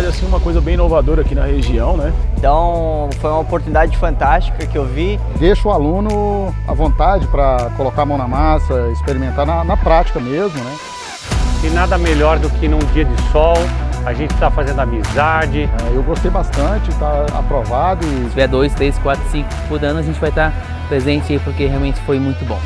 é assim uma coisa bem inovadora aqui na região, né? Então foi uma oportunidade fantástica que eu vi. Deixa o aluno à vontade para colocar a mão na massa, experimentar na, na prática mesmo, né? E nada melhor do que num dia de sol, a gente está fazendo amizade. É, eu gostei bastante, está aprovado. E... Se tiver dois, três, quatro, cinco por ano, a gente vai estar presente aí porque realmente foi muito bom.